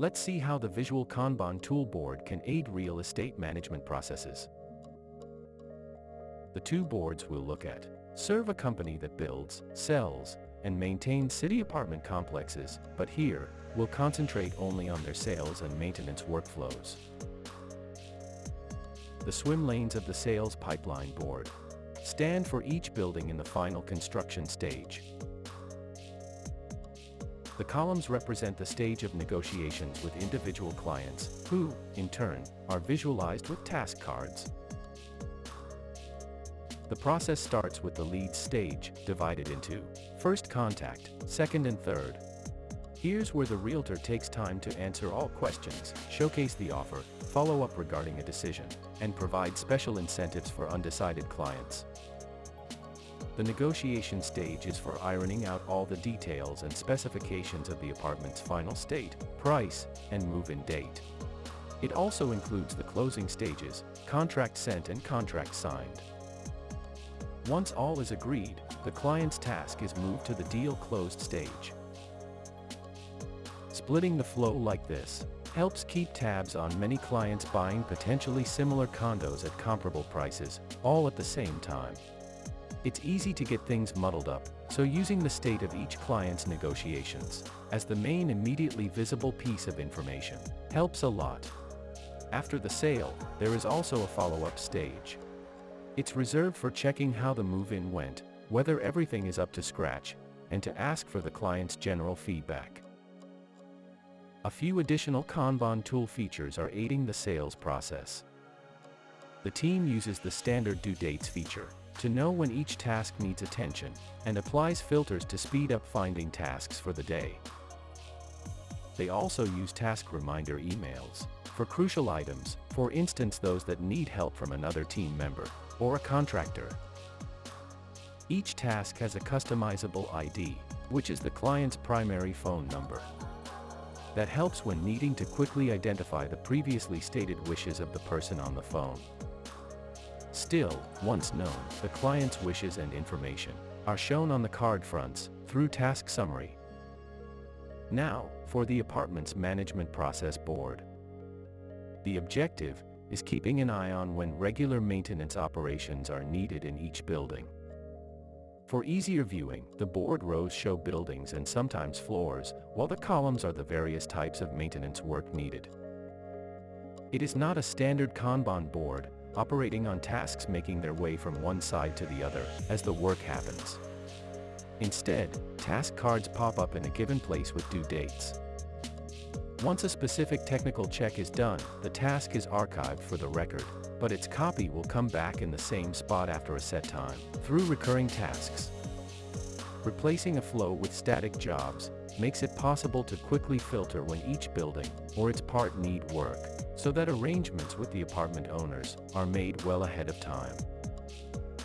Let's see how the Visual Kanban toolboard can aid real estate management processes. The two boards we'll look at serve a company that builds, sells, and maintains city apartment complexes, but here, we'll concentrate only on their sales and maintenance workflows. The swim lanes of the sales pipeline board stand for each building in the final construction stage. The columns represent the stage of negotiations with individual clients, who, in turn, are visualized with task cards. The process starts with the lead stage, divided into first contact, second and third. Here's where the realtor takes time to answer all questions, showcase the offer, follow up regarding a decision, and provide special incentives for undecided clients. The negotiation stage is for ironing out all the details and specifications of the apartment's final state, price, and move-in date. It also includes the closing stages, contract sent and contract signed. Once all is agreed, the client's task is moved to the deal closed stage. Splitting the flow like this helps keep tabs on many clients buying potentially similar condos at comparable prices, all at the same time. It's easy to get things muddled up, so using the state of each client's negotiations as the main immediately visible piece of information helps a lot. After the sale, there is also a follow-up stage. It's reserved for checking how the move-in went, whether everything is up to scratch, and to ask for the client's general feedback. A few additional Kanban tool features are aiding the sales process. The team uses the standard due dates feature to know when each task needs attention, and applies filters to speed up finding tasks for the day. They also use task reminder emails for crucial items, for instance those that need help from another team member or a contractor. Each task has a customizable ID, which is the client's primary phone number. That helps when needing to quickly identify the previously stated wishes of the person on the phone. Still, once known, the client's wishes and information are shown on the card fronts through Task Summary. Now, for the Apartments Management Process Board. The objective is keeping an eye on when regular maintenance operations are needed in each building. For easier viewing, the board rows show buildings and sometimes floors, while the columns are the various types of maintenance work needed. It is not a standard Kanban board, operating on tasks making their way from one side to the other as the work happens. Instead, task cards pop up in a given place with due dates. Once a specific technical check is done, the task is archived for the record, but its copy will come back in the same spot after a set time, through recurring tasks. Replacing a flow with static jobs makes it possible to quickly filter when each building or its part need work, so that arrangements with the apartment owners are made well ahead of time.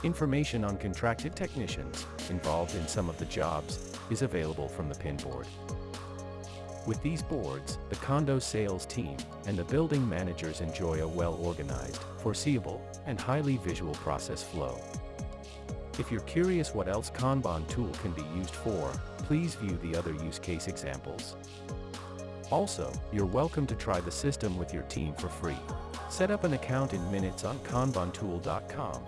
Information on contracted technicians involved in some of the jobs is available from the pinboard. With these boards, the condo sales team and the building managers enjoy a well-organized, foreseeable, and highly visual process flow. If you're curious what else Kanban tool can be used for, please view the other use case examples. Also, you're welcome to try the system with your team for free. Set up an account in minutes on kanbantool.com.